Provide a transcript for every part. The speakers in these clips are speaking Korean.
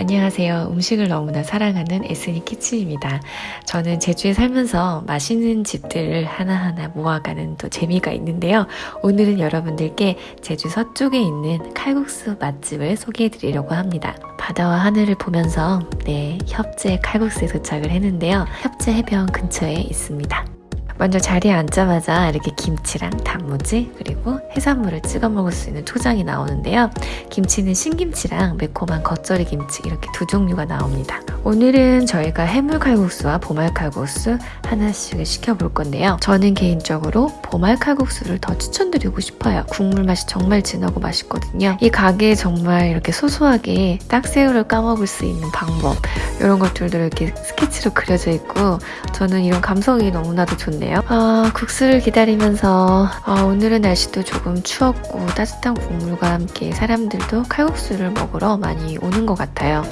안녕하세요. 음식을 너무나 사랑하는 에스니 키친입니다. 저는 제주에 살면서 맛있는 집들을 하나하나 모아가는 또 재미가 있는데요. 오늘은 여러분들께 제주 서쪽에 있는 칼국수 맛집을 소개해 드리려고 합니다. 바다와 하늘을 보면서 네, 협재 칼국수에 도착을 했는데요. 협재 해변 근처에 있습니다. 먼저 자리에 앉자마자 이렇게 김치랑 단무지 그리고 해산물을 찍어 먹을 수 있는 초장이 나오는데요. 김치는 신김치랑 매콤한 겉절이 김치 이렇게 두 종류가 나옵니다. 오늘은 저희가 해물칼국수와 보말칼국수 하나씩 시켜볼 건데요. 저는 개인적으로 보말칼국수를 더 추천드리고 싶어요. 국물 맛이 정말 진하고 맛있거든요. 이 가게에 정말 이렇게 소소하게 딱새우를 까먹을 수 있는 방법 이런 것들도 이렇게 스케치로 그려져 있고 저는 이런 감성이 너무나도 좋네요. 아, 국수를 기다리면서 아, 오늘은 날씨도 조금 추웠고 따뜻한 국물과 함께 사람들도 칼국수를 먹으러 많이 오는 것 같아요.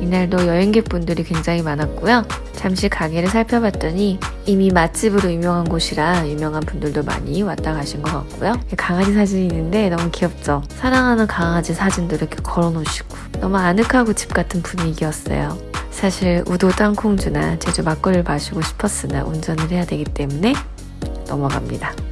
이날도 여행객분들이 굉장히 많았고요. 잠시 가게를 살펴봤더니 이미 맛집으로 유명한 곳이라 유명한 분들도 많이 왔다 가신 것 같고요. 강아지 사진이 있는데 너무 귀엽죠? 사랑하는 강아지 사진도 이렇게 걸어 놓으시고 너무 아늑하고 집 같은 분위기였어요. 사실 우도 땅콩주나 제주 막걸리를 마시고 싶었으나 운전을 해야 되기 때문에 넘어갑니다.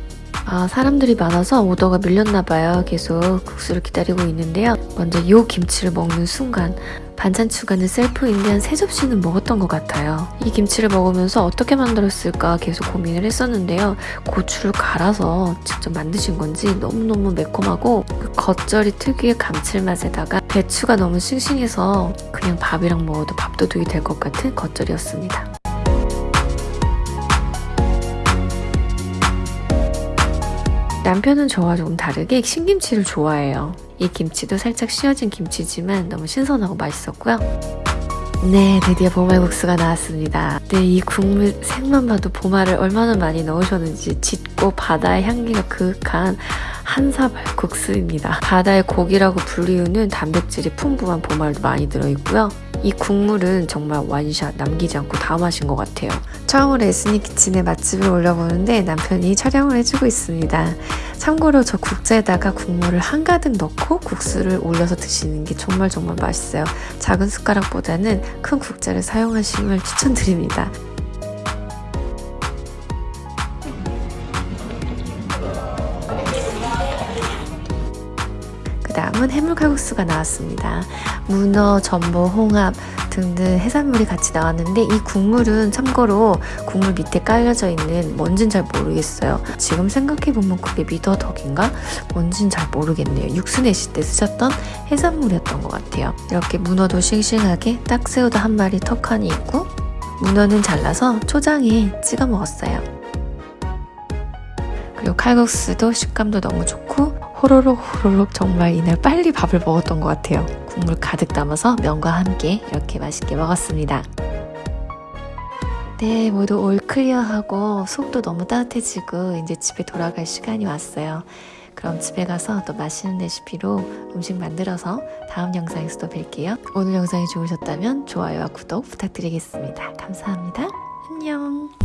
아, 사람들이 많아서 오더가 밀렸나 봐요. 계속 국수를 기다리고 있는데요. 먼저 이 김치를 먹는 순간 반찬 추가는 셀프인데 한세 접시는 먹었던 것 같아요. 이 김치를 먹으면서 어떻게 만들었을까 계속 고민을 했었는데요. 고추를 갈아서 직접 만드신 건지 너무너무 매콤하고 그 겉절이 특유의 감칠맛에다가 배추가 너무 싱싱해서 그냥 밥이랑 먹어도 밥도둑이 될 것 같은 겉절이었습니다. 남편은 저와 조금 다르게 신김치를 좋아해요. 이 김치도 살짝 씌어진 김치지만 너무 신선하고 맛있었고요. 네, 드디어 보말국수가 나왔습니다. 네, 이 국물 색만 봐도 보말을 얼마나 많이 넣으셨는지 짙고 바다의 향기가 그윽한 한사발 국수입니다. 바다의 고기라고 불리우는 단백질이 풍부한 보말도 많이 들어있고요. 이 국물은 정말 완샷 남기지 않고 다 마신 것 같아요. 처음으로 에스니 키친에 맛집을 올려보는데 남편이 촬영을 해주고 있습니다. 참고로 저 국자에다가 국물을 한가득 넣고 국수를 올려서 드시는 게 정말 정말 맛있어요. 작은 숟가락보다는 큰 국자를 사용하시면 추천드립니다. 다음은 해물칼국수가 나왔습니다. 문어, 전복, 홍합 등등 해산물이 같이 나왔는데 이 국물은 참고로 국물 밑에 깔려져 있는 뭔진 잘 모르겠어요. 지금 생각해보면 그게 미더덕인가? 뭔진 잘 모르겠네요. 육수 내실 때 쓰셨던 해산물이었던 것 같아요. 이렇게 문어도 싱싱하게 딱새우도 한 마리 턱하니 있고 문어는 잘라서 초장에 찍어 먹었어요. 그리고 칼국수도 식감도 너무 좋고 호로록 호로록 정말 이날 빨리 밥을 먹었던 것 같아요. 국물 가득 담아서 면과 함께 이렇게 맛있게 먹었습니다. 네, 모두 올 클리어하고 속도 너무 따뜻해지고 이제 집에 돌아갈 시간이 왔어요. 그럼 집에 가서 또 맛있는 레시피로 음식 만들어서 다음 영상에서 또 뵐게요. 오늘 영상이 좋으셨다면 좋아요와 구독 부탁드리겠습니다. 감사합니다. 안녕.